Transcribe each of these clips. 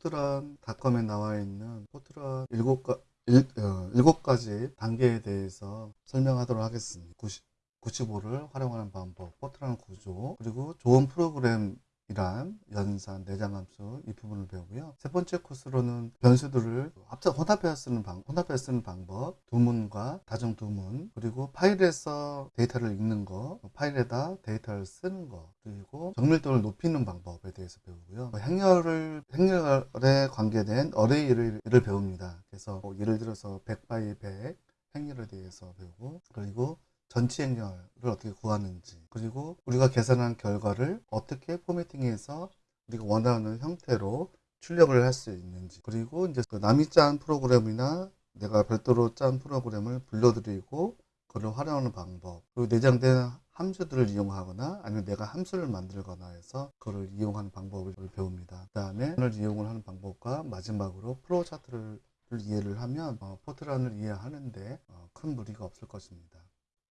포트란 닷컴에 나와 있는 포트란 일곱 어, 가지 단계에 대해서 설명하도록 하겠습니다. 90, 95를 활용하는 방법, 포트란 구조, 그리고 좋은 프로그램 이란 연산, 내장함수 이 부분을 배우고요. 세 번째 코스로는 변수들을 합쳐 혼합해서 쓰는 방, 혼합해서 쓰는 방법, do문과 다중 do문, 그리고 파일에서 데이터를 읽는 거, 파일에다 데이터를 쓰는 거, 그리고 정밀도를 높이는 방법에 대해서 배우고요. 행렬을 행렬에 관계된 array를 배웁니다. 그래서 뭐 예를 들어서 100 by 100 행렬에 대해서 배우고 그리고 전치 행렬을 어떻게 구하는지 그리고 우리가 계산한 결과를 어떻게 포매팅해서 우리가 원하는 형태로 출력을 할 수 있는지 그리고 이제 그 남이 짠 프로그램이나 내가 별도로 짠 프로그램을 불러드리고 그걸 활용하는 방법 그리고 내장된 함수들을 이용하거나 아니면 내가 함수를 만들거나 해서 그걸 이용하는 방법을 배웁니다. 그 다음에 을 이용을 하는 방법과 마지막으로 프로 차트를 이해를 하면 어, 포트란을 이해하는데 어, 큰 무리가 없을 것입니다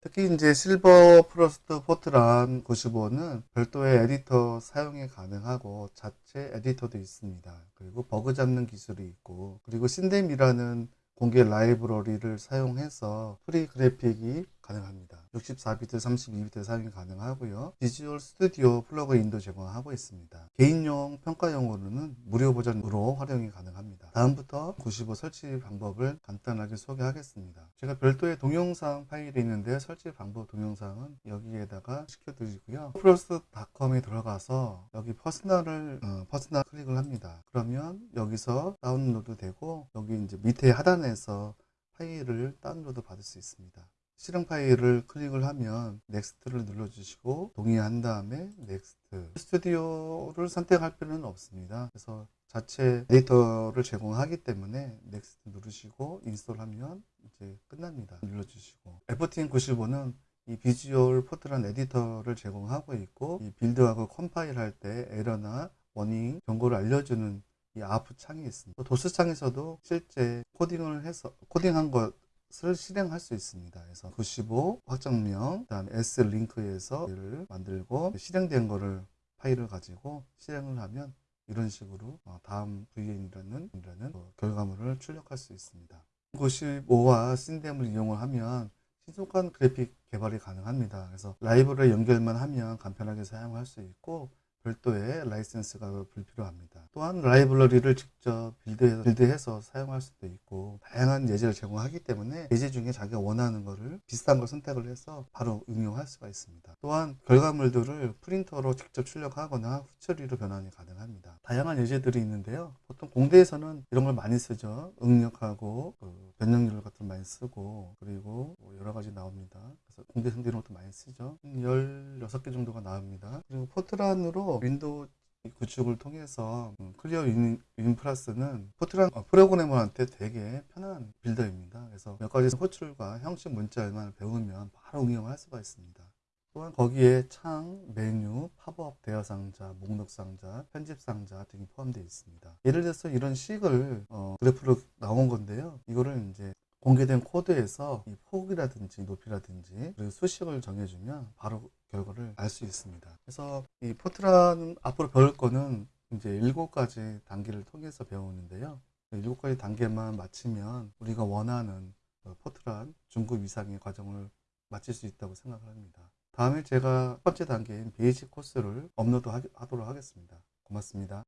특히 이제 Silverfrost 포트란 95는 별도의 에디터 사용이 가능하고 자체 에디터도 있습니다. 그리고 버그 잡는 기술이 있고 그리고 신뎀이라는 공개 라이브러리를 사용해서 free 그래픽이 가능합니다. 64비트, 32비트 사용이 가능하고요. Visual Studio 플러그인도 제공하고 있습니다. 개인용 평가용으로는 무료 버전으로 활용이 가능합니다. 다음 포트란 95 설치 방법을 간단하게 소개하겠습니다. 제가 별도의 동영상 파일이 있는데 설치 방법 동영상은 여기에다가 시켜드리고요. 플러스닷컴에 들어가서 여기 personal을 어, personal 클릭을 합니다. 그러면 여기서 다운로드 되고 여기 이제 밑에 하단에서 파일을 다운로드 받을 수 있습니다. 실행 파일을 클릭을 하면 next를 눌러주시고 동의한 다음에 next. 스튜디오를 선택할 필요는 없습니다. 그래서 자체 에디터를 제공하기 때문에 next 누르시고 install하면 이제 끝납니다. 눌러주시고. FTN95는 이 비주얼 포트란 에디터를 제공하고 있고 이 build하고 컴파일 할 때 에러나 warning 경고를 알려주는 이 아프 창이 있습니다. 도스 창에서도 실제 코딩을 해서 코딩한 것 을 실행할 수 있습니다. 그래서 95 확정명, 그다음 S 링크에서 를 만들고 실행된 거를 파일을 가지고 실행을 하면 이런 식으로 어, 다음 VN이라는 결과물을 출력할 수 있습니다. 95와 신뎀을 이용을 하면 신속한 그래픽 개발이 가능합니다. 그래서 라이브를 연결만 하면 간편하게 사용할 수 있고 별도의 라이센스가 불필요합니다. 또한 라이브러리를 직접 빌드해서, 빌드해서 사용할 수도 있고 다양한 예제를 제공하기 때문에 예제 중에 자기가 원하는 것을 비슷한 걸 선택을 해서 바로 응용할 수가 있습니다. 또한 결과물들을 프린터로 직접 출력하거나 후처리로 변환이 가능합니다. 다양한 예제들이 있는데요. 보통 공대에서는 이런 걸 많이 쓰죠. 응력하고 그 변형률 같은 걸 많이 쓰고 그리고 뭐 여러 가지 나옵니다. 그래서 공대 성대 이런 것도 많이 쓰죠. 16개 정도가 나옵니다. 그리고 포트란으로 윈도우 구축을 통해서 음, ClearWin Plus는 포트란 어, 프로그래머한테 되게 편한 builder입니다. 그래서 몇 가지 호출과 형식 문자만 배우면 바로 응용할 수가 있습니다. 또한 거기에 창, 메뉴, 팝업, 대화 상자, 목록 상자, 편집 상자 등이 포함되어 있습니다. 예를 들어서 이런 식을 어, 그래프로 나온 건데요. 이거를 이제 공개된 코드에서 이 폭이라든지 높이라든지 그리고 수식을 정해주면 바로 결과를 알 수 있습니다. 그래서 이 포트란 앞으로 배울 거는 이제 일곱 가지 단계를 통해서 배우는데요. 일곱 가지 단계만 마치면 우리가 원하는 그 포트란 중급 이상의 과정을 마칠 수 있다고 생각을 합니다. 다음에 제가 첫 번째 단계인 basic 코스를 업로드 하도록 하겠습니다. 고맙습니다.